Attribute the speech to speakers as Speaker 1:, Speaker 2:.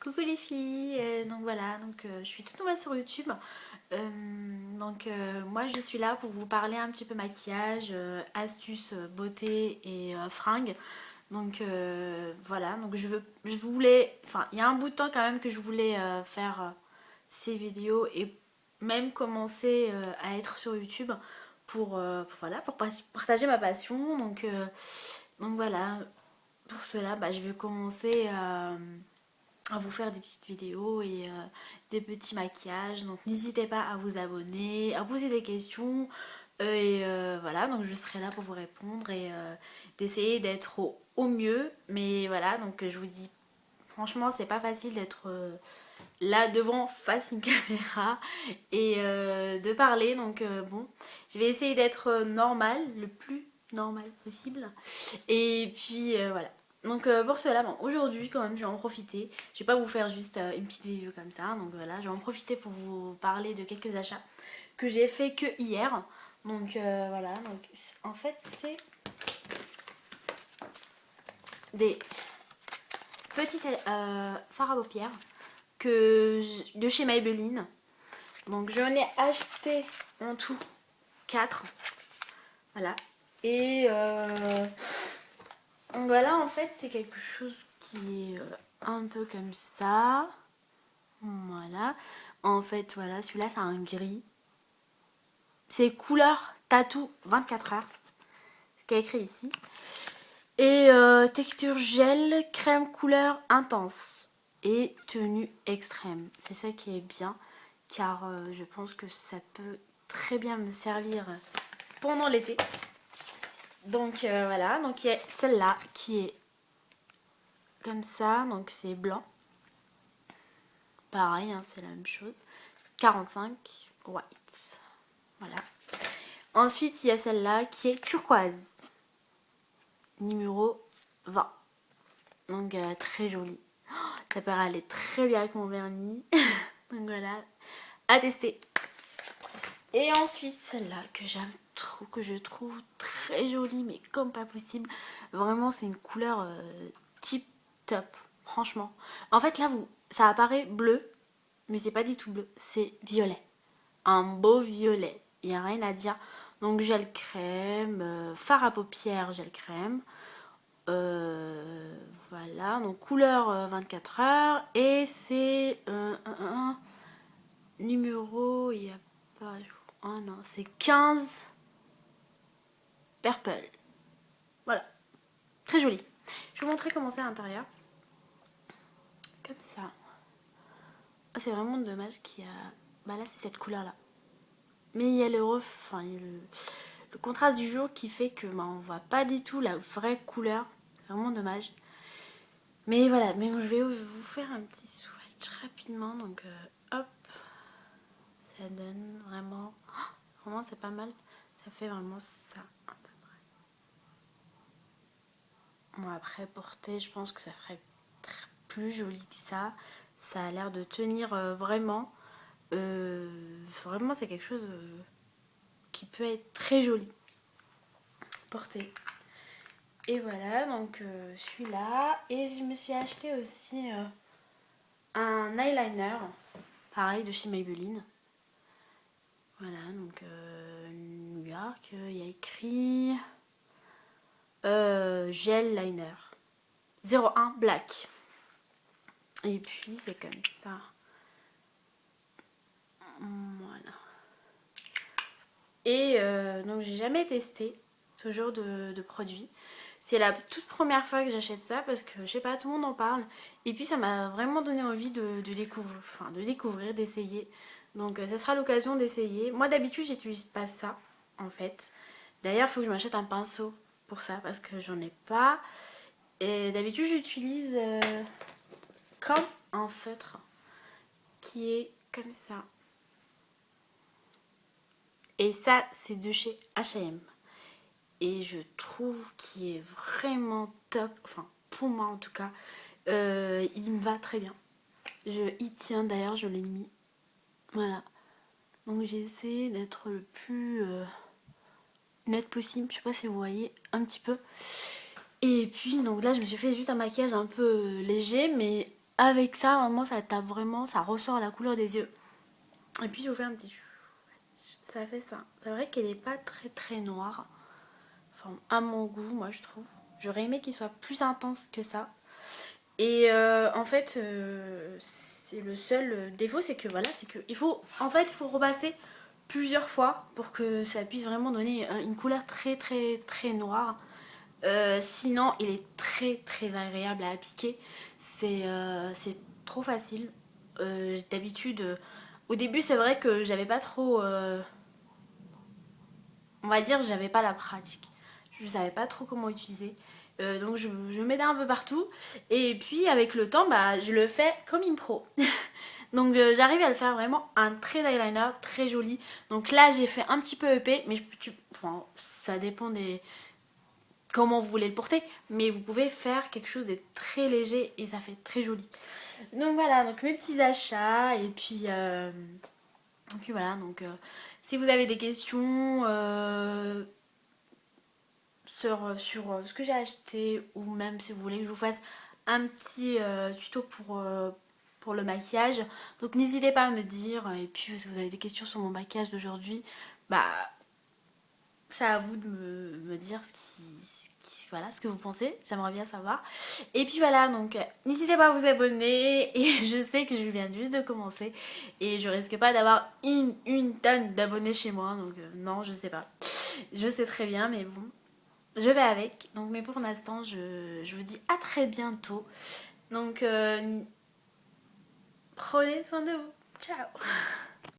Speaker 1: Coucou les filles, euh, donc voilà, donc euh, je suis toute nouvelle sur YouTube. Euh, donc moi je suis là pour vous parler un petit peu maquillage, astuces, beauté et fringues. Donc voilà, donc je, veux, je voulais, enfin il y a un bout de temps quand même que je voulais faire ces vidéos et même commencer à être sur YouTube pour, voilà, pour partager ma passion. Donc, donc voilà, pour cela bah, je vais commencer vous faire des petites vidéos et euh, des petits maquillages. Donc n'hésitez pas à vous abonner à poser des questions. Euh, et euh, voilà donc je serai là pour vous répondre et d'essayer d'être au, mieux. Mais voilà donc je vous dis franchement c'est pas facile d'être là devant face une caméra et de parler. Donc bon je vais essayer d'être normal le plus normal possible. Et puis voilà donc euh, pour cela, bon, aujourd'hui quand même je vais en profiter. Je vais pas vous faire juste euh, une petite vidéo comme ça. Donc voilà, je vais en profiter pour vous parler de quelques achats que j'ai fait que hier. Donc euh, voilà, donc en fait c'est des petits fards à paupières que de chez Maybelline. Donc j'en ai acheté en tout 4. Voilà. Et voilà, en fait, c'est quelque chose qui est euh, un peu comme ça. Voilà. En fait, voilà, celui-là, c'est un gris. C'est couleur tatou 24 heures. Ce qui est écrit ici. Et euh, texture gel, crème couleur intense. Et tenue extrême. C'est ça qui est bien. Car euh, je pense que ça peut très bien me servir pendant l'été. Donc euh, voilà, donc il y a celle-là qui est comme ça, donc c'est blanc. Pareil, hein, c'est la même chose. 45 white. Voilà. Ensuite, il y a celle-là qui est turquoise. Numéro 20. Donc euh, très jolie. Oh, ça paraît aller très bien avec mon vernis. donc voilà, à tester. Et ensuite, celle-là que j'aime trop, que je trouve très jolie, mais comme pas possible. Vraiment, c'est une couleur euh, tip top, franchement. En fait, là, vous, ça apparaît bleu, mais c'est pas du tout bleu, c'est violet. Un beau violet, il n'y a rien à dire. Donc, gel crème, euh, fard à paupières, gel crème. Euh, voilà, donc couleur 24 heures. Et c'est numéro, il n'y a pas... Oh non, c'est 15 Purple. Voilà. Très joli. Je vais vous montrer comment c'est à l'intérieur. Comme ça. Ah, c'est vraiment dommage qu'il y a... Bah là, c'est cette couleur-là. Mais il y a le ref... Enfin, le... contraste du jour qui fait que bah, on voit pas du tout la vraie couleur. Vraiment dommage. Mais voilà, mais je vais vous faire un petit swatch rapidement. Donc, euh, hop. Ça donne vraiment... Oh, vraiment, c'est pas mal. Ça fait vraiment ça. Après porter je pense que ça ferait plus joli que ça. Ça a l'air de tenir euh, vraiment. Euh, vraiment c'est quelque chose euh, qui peut être très joli. Porter. Et voilà donc celui-là. Et je me suis acheté aussi un eyeliner. Pareil de chez Maybelline. Voilà donc. Il y a écrit... Euh, gel liner. 01 black. Et puis c'est comme ça. Voilà. Et euh, donc j'ai jamais testé ce genre de, produit. C'est la toute première fois que j'achète ça parce que je sais pas tout le monde en parle. Et puis ça m'a vraiment donné envie de, découvrir enfin de découvrir d'essayer. Donc euh, ça sera l'occasion d'essayer. Moi d'habitude j'utilise pas ça en fait. D'ailleurs il faut que je m'achète un pinceau pour ça parce que j'en ai pas. Et d'habitude j'utilise euh, comme un feutre qui est comme ça. Et ça c'est de chez H&M. Et je trouve qu'il est vraiment top, enfin pour moi en tout cas, euh, il me va très bien. Je y tiens d'ailleurs, je l'ai mis. Voilà. Donc j'ai essayé d'être le plus... Euh, net possible. Je sais pas si vous voyez un petit peu. Et puis donc là je me suis fait juste un maquillage un peu euh, léger mais avec ça, vraiment, ça tape vraiment, ça ressort la couleur des yeux. Et puis je vous fais un petit... Ça fait ça. C'est vrai qu'elle n'est pas très très noire. Enfin, à mon goût, moi je trouve. J'aurais aimé qu'il soit plus intense que ça. Et euh, en fait, euh, c'est le seul défaut, c'est que voilà, c'est que il faut, en fait, il faut repasser plusieurs fois pour que ça puisse vraiment donner une couleur très très très noire. Euh, sinon, il est très très agréable à appliquer. C'est trop facile. D'habitude, au début, c'est vrai que j'avais pas trop, on va dire, j'avais pas la pratique. Je savais pas trop comment utiliser. Euh, donc je, je m'aide un peu partout. Et puis avec le temps, bah, je le fais comme une pro. donc euh, j'arrive à le faire vraiment un trait d'eyeliner très joli. Donc là j'ai fait un petit peu épais, mais enfin, ça dépend des comment vous voulez le porter. Mais vous pouvez faire quelque chose de très léger et ça fait très joli. Donc voilà, donc mes petits achats et puis... Euh, voilà, donc si vous avez des questions, sur, euh, sur euh, ce que j'ai acheté ou même si vous voulez que je vous fasse un petit euh, tuto pour, pour le maquillage. Donc n'hésitez pas à me dire et puis si vous avez des questions sur mon maquillage d'aujourd'hui, bah c'est à vous de me, dire ce qui, ce que vous pensez, j'aimerais bien savoir. Et puis voilà, donc n'hésitez pas à vous abonner. Et je sais que je viens juste de commencer et je risque pas d'avoir une, tonne d'abonnés chez moi. Donc non, je sais pas. Je sais très bien, mais bon, je vais avec. Donc, mais pour l'instant, je, vous dis à très bientôt. Donc, euh, prenez soin de vous. Ciao